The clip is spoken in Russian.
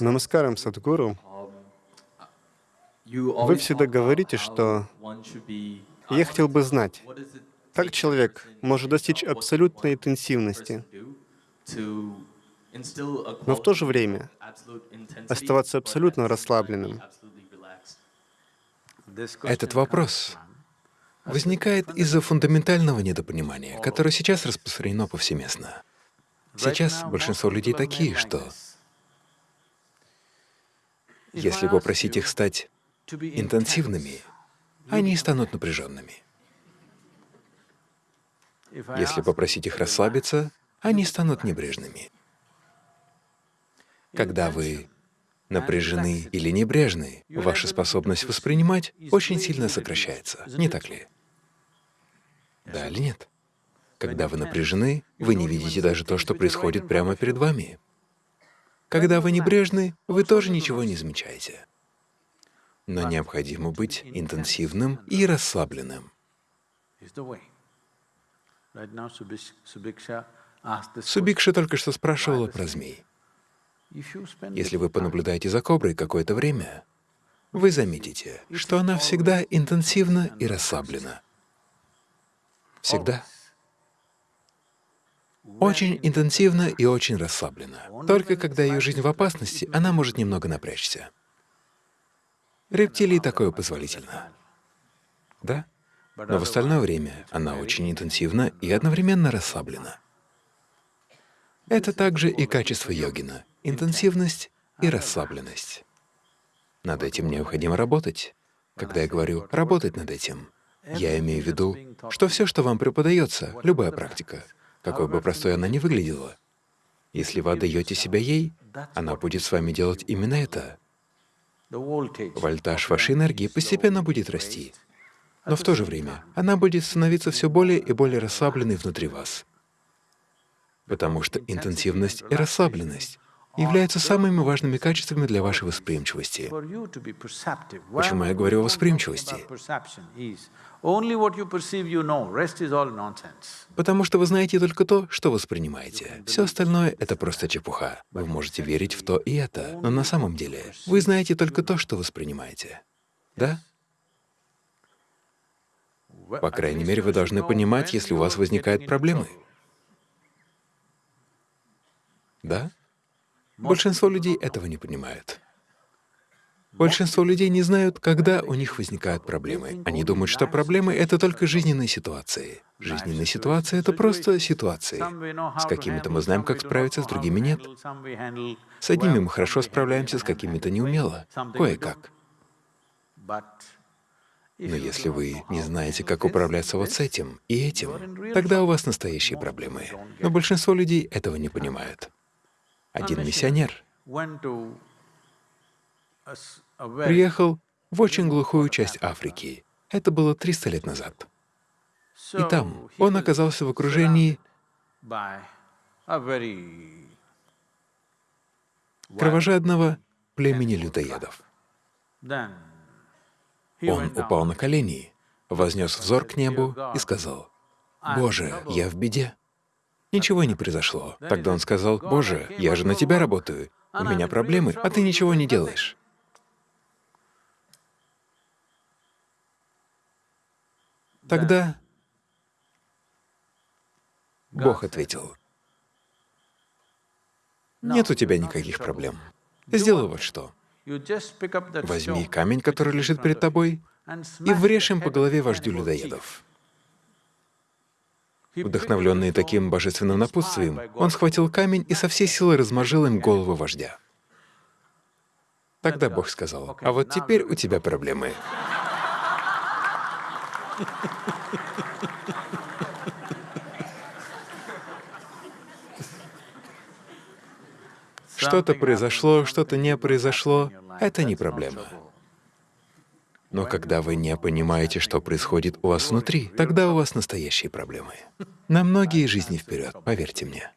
Намаскарам, Садхгуру. Вы всегда говорите, что я хотел бы знать, как человек может достичь абсолютной интенсивности, но в то же время оставаться абсолютно расслабленным. Этот вопрос возникает из-за фундаментального недопонимания, которое сейчас распространено повсеместно. Сейчас большинство людей такие, что если попросить их стать интенсивными, они станут напряженными. Если попросить их расслабиться, они станут небрежными. Когда вы напряжены или небрежны, ваша способность воспринимать очень сильно сокращается, не так ли? Да или нет? Когда вы напряжены, вы не видите даже то, что происходит прямо перед вами. Когда вы небрежны, вы тоже ничего не замечаете. Но необходимо быть интенсивным и расслабленным. Субикша только что спрашивала про змей. Если вы понаблюдаете за коброй какое-то время, вы заметите, что она всегда интенсивна и расслаблена. Всегда. Очень интенсивно и очень расслаблена. Только когда ее жизнь в опасности, она может немного напрячься. Рептилии такое позволительно. Да? Но в остальное время она очень интенсивна и одновременно расслаблена. Это также и качество йогина — интенсивность и расслабленность. Над этим необходимо работать. Когда я говорю «работать над этим», я имею в виду, что все, что вам преподается, любая практика, какой бы простой она ни выглядела, если вы отдаете себя ей, она будет с вами делать именно это. Вольтаж вашей энергии постепенно будет расти, но в то же время она будет становиться все более и более расслабленной внутри вас, потому что интенсивность и расслабленность являются самыми важными качествами для вашей восприимчивости. Почему я говорю о восприимчивости? Потому что вы знаете только то, что воспринимаете. Все остальное — это просто чепуха. Вы можете верить в то и это, но на самом деле вы знаете только то, что воспринимаете. Да? По крайней мере, вы должны понимать, если у вас возникают проблемы. Да? Большинство людей этого не понимают. Большинство людей не знают, когда у них возникают проблемы. Они думают, что проблемы — это только жизненные ситуации. Жизненные ситуации — это просто ситуации. С какими-то мы знаем, как справиться, с другими — нет. С одними мы хорошо справляемся, с какими-то неумело, кое-как. Но если вы не знаете, как управляться вот с этим и этим, тогда у вас настоящие проблемы. Но большинство людей этого не понимают. Один миссионер приехал в очень глухую часть Африки. Это было 300 лет назад. И там он оказался в окружении кровожадного племени людоедов. Он упал на колени, вознес взор к небу и сказал, «Боже, я в беде». Ничего не произошло. Тогда он сказал, «Боже, я же на тебя работаю, у меня проблемы, а ты ничего не делаешь». Тогда Бог ответил, «Нет у тебя никаких проблем. Сделай вот что. Возьми камень, который лежит перед тобой, и врежь им по голове вождю людоедов». Вдохновленный таким божественным напутствием, он схватил камень и со всей силы размажил им голову вождя. Тогда Бог сказал, «А вот теперь у тебя проблемы». Что-то произошло, что-то не произошло — это не проблема. Но когда вы не понимаете, что происходит у вас внутри, тогда у вас настоящие проблемы. На многие жизни вперед, поверьте мне.